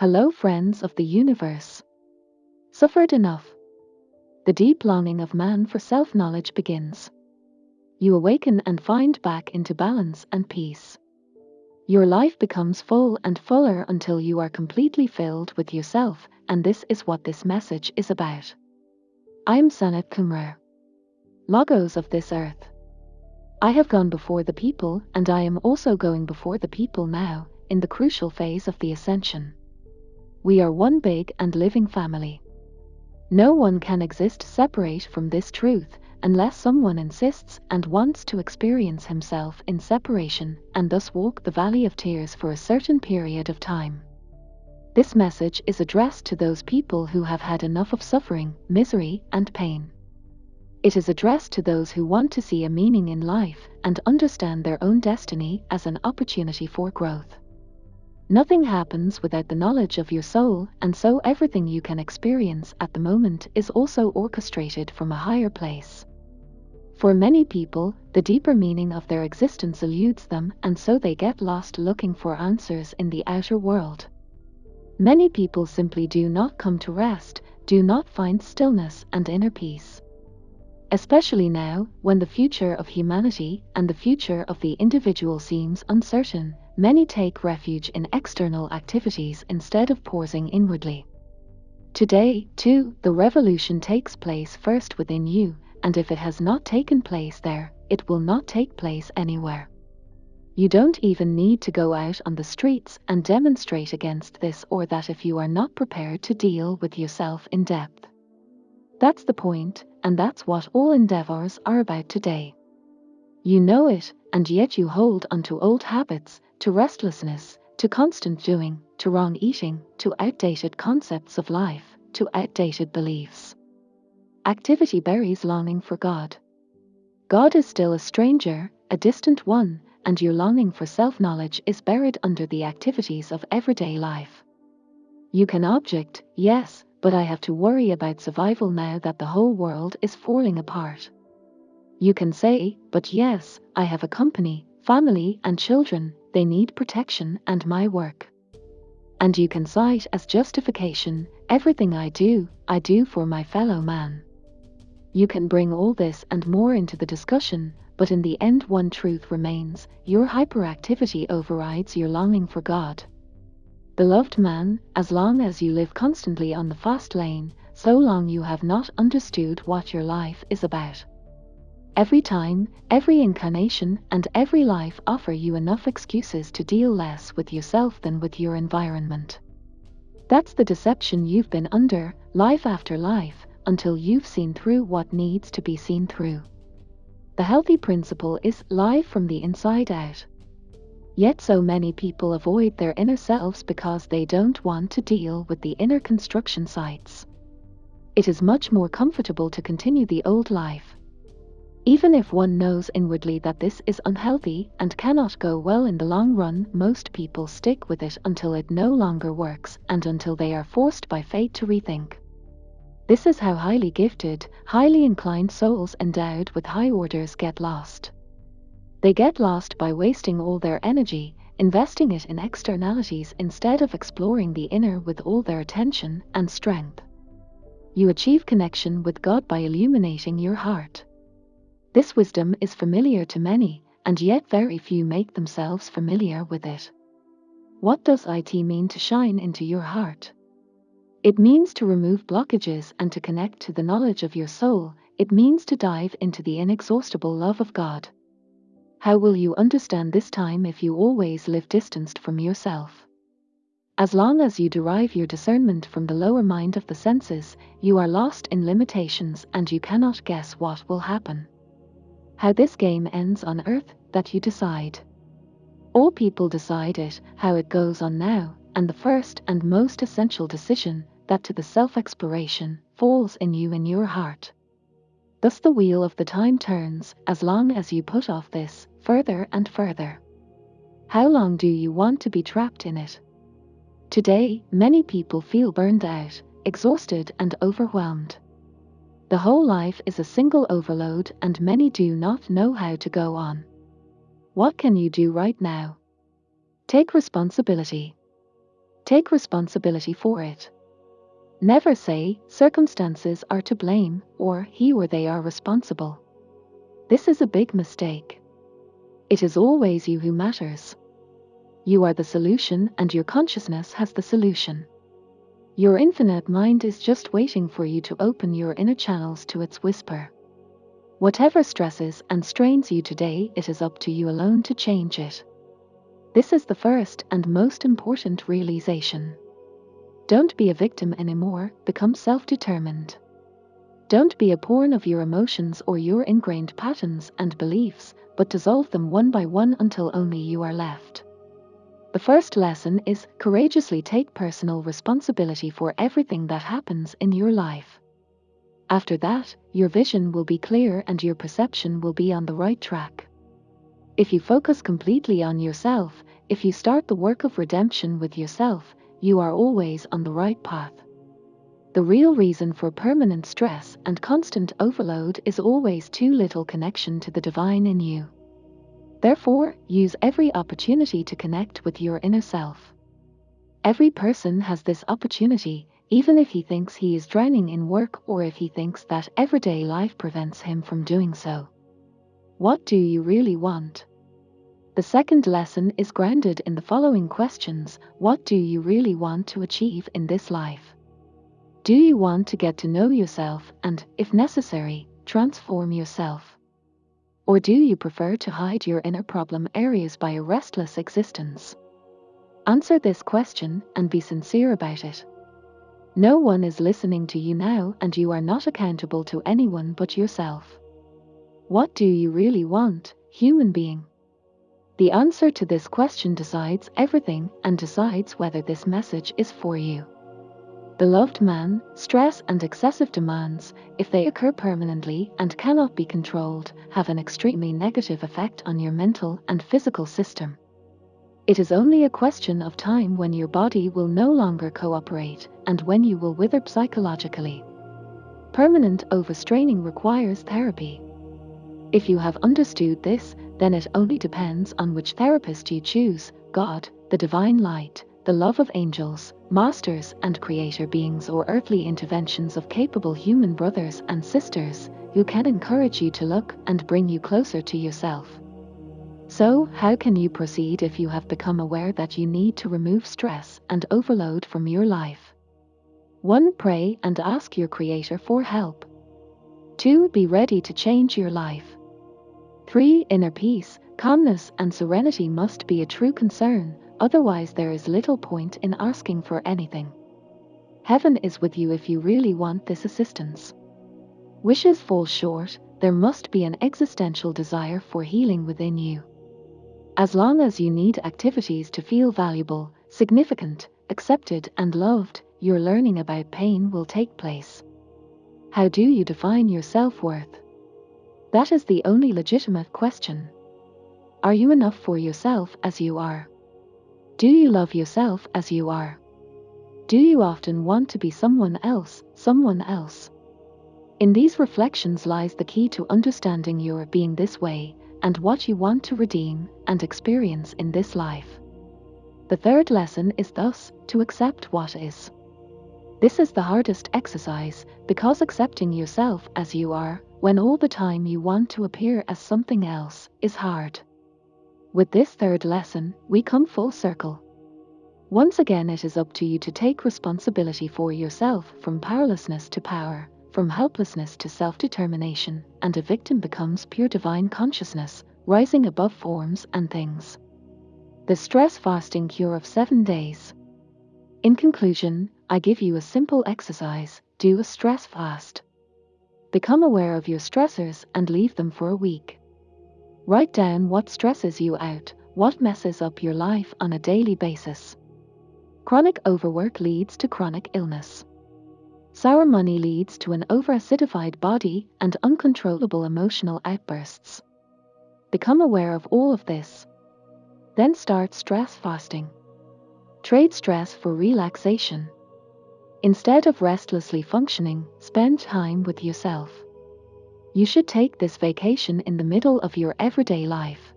Hello, friends of the universe. Suffered enough. The deep longing of man for self knowledge begins. You awaken and find back into balance and peace. Your life becomes full and fuller until you are completely filled with yourself, and this is what this message is about. I'm Sanat Kumar. Logos of this earth. I have gone before the people, and I am also going before the people now, in the crucial phase of the ascension. We are one big and living family. No one can exist separate from this truth unless someone insists and wants to experience himself in separation and thus walk the valley of tears for a certain period of time. This message is addressed to those people who have had enough of suffering, misery, and pain. It is addressed to those who want to see a meaning in life and understand their own destiny as an opportunity for growth. Nothing happens without the knowledge of your soul, and so everything you can experience at the moment is also orchestrated from a higher place. For many people, the deeper meaning of their existence eludes them, and so they get lost looking for answers in the outer world. Many people simply do not come to rest, do not find stillness and inner peace. Especially now, when the future of humanity and the future of the individual seems uncertain, Many take refuge in external activities instead of pausing inwardly. Today, too, the revolution takes place first within you, and if it has not taken place there, it will not take place anywhere. You don't even need to go out on the streets and demonstrate against this or that if you are not prepared to deal with yourself in depth. That's the point, and that's what all endeavors are about today. You know it, and yet you hold onto old habits, to restlessness, to constant doing, to wrong eating, to outdated concepts of life, to outdated beliefs. Activity buries longing for God. God is still a stranger, a distant one, and your longing for self knowledge is buried under the activities of everyday life. You can object, yes, but I have to worry about survival now that the whole world is falling apart. You can say, but yes, I have a company, family, and children, they need protection and my work. And you can cite as justification everything I do, I do for my fellow man. You can bring all this and more into the discussion, but in the end, one truth remains your hyperactivity overrides your longing for God. Beloved man, as long as you live constantly on the fast lane, so long you have not understood what your life is about. Every time, every incarnation, and every life offer you enough excuses to deal less with yourself than with your environment. That's the deception you've been under, life after life, until you've seen through what needs to be seen through. The healthy principle is live from the inside out. Yet so many people avoid their inner selves because they don't want to deal with the inner construction sites. It is much more comfortable to continue the old life, even if one knows inwardly that this is unhealthy and cannot go well in the long run, most people stick with it until it no longer works and until they are forced by fate to rethink. This is how highly gifted, highly inclined souls endowed with high orders get lost. They get lost by wasting all their energy, investing it in externalities instead of exploring the inner with all their attention and strength. You achieve connection with God by illuminating your heart. This wisdom is familiar to many, and yet very few make themselves familiar with it. What does IT mean to shine into your heart? It means to remove blockages and to connect to the knowledge of your soul. It means to dive into the inexhaustible love of God. How will you understand this time if you always live distanced from yourself? As long as you derive your discernment from the lower mind of the senses, you are lost in limitations and you cannot guess what will happen. How this game ends on earth, that you decide. All people decide it, how it goes on now, and the first and most essential decision, that to the self exploration, falls in you in your heart. Thus the wheel of the time turns, as long as you put off this, further and further. How long do you want to be trapped in it? Today, many people feel burned out, exhausted, and overwhelmed. The whole life is a single overload, and many do not know how to go on. What can you do right now? Take responsibility. Take responsibility for it. Never say, circumstances are to blame, or he or they are responsible. This is a big mistake. It is always you who matters. You are the solution, and your consciousness has the solution. Your infinite mind is just waiting for you to open your inner channels to its whisper. Whatever stresses and strains you today, it is up to you alone to change it. This is the first and most important realization. Don't be a victim anymore, become self determined. Don't be a pawn of your emotions or your ingrained patterns and beliefs, but dissolve them one by one until only you are left. The first lesson is courageously take personal responsibility for everything that happens in your life. After that, your vision will be clear and your perception will be on the right track. If you focus completely on yourself, if you start the work of redemption with yourself, you are always on the right path. The real reason for permanent stress and constant overload is always too little connection to the divine in you. Therefore, use every opportunity to connect with your inner self. Every person has this opportunity, even if he thinks he is drowning in work or if he thinks that everyday life prevents him from doing so. What do you really want? The second lesson is grounded in the following questions What do you really want to achieve in this life? Do you want to get to know yourself and, if necessary, transform yourself? Or do you prefer to hide your inner problem areas by a restless existence? Answer this question and be sincere about it. No one is listening to you now, and you are not accountable to anyone but yourself. What do you really want, human being? The answer to this question decides everything and decides whether this message is for you. Beloved man, stress and excessive demands, if they occur permanently and cannot be controlled, have an extremely negative effect on your mental and physical system. It is only a question of time when your body will no longer cooperate and when you will wither psychologically. Permanent overstraining requires therapy. If you have understood this, then it only depends on which therapist you choose God, the divine light, the love of angels, masters and creator beings, or earthly interventions of capable human brothers and sisters who can encourage you to look and bring you closer to yourself. So, how can you proceed if you have become aware that you need to remove stress and overload from your life? 1. Pray and ask your Creator for help. 2. Be ready to change your life. 3. Inner peace, calmness, and serenity must be a true concern, otherwise, there is little point in asking for anything. Heaven is with you if you really want this assistance. Wishes fall short, there must be an existential desire for healing within you. As long as you need activities to feel valuable, significant, accepted, and loved, your learning about pain will take place. How do you define your self worth? That is the only legitimate question. Are you enough for yourself as you are? Do you love yourself as you are? Do you often want to be someone else, someone else? In these reflections lies the key to understanding your being this way and what you want to redeem and experience in this life. The third lesson is thus to accept what is. This is the hardest exercise because accepting yourself as you are, when all the time you want to appear as something else, is hard. With this third lesson, we come full circle. Once again, it is up to you to take responsibility for yourself from powerlessness to power, from helplessness to self determination, and a victim becomes pure divine consciousness, rising above forms and things. The stress fasting cure of seven days. In conclusion, I give you a simple exercise do a stress fast. Become aware of your stressors and leave them for a week. Write down what stresses you out, what messes up your life on a daily basis. Chronic overwork leads to chronic illness. Sour money leads to an overacidified body and uncontrollable emotional outbursts. Become aware of all of this. Then start stress fasting. Trade stress for relaxation. Instead of restlessly functioning, spend time with yourself. You should take this vacation in the middle of your everyday life.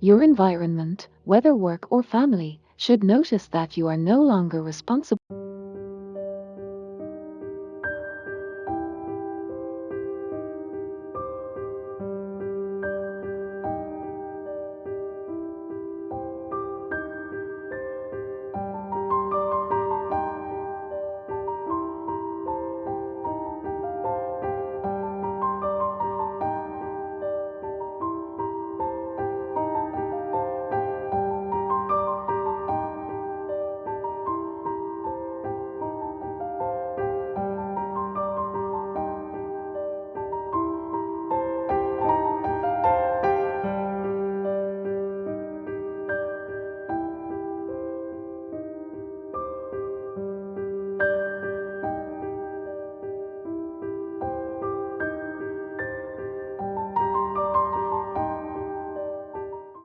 Your environment, whether work or family, should notice that you are no longer responsible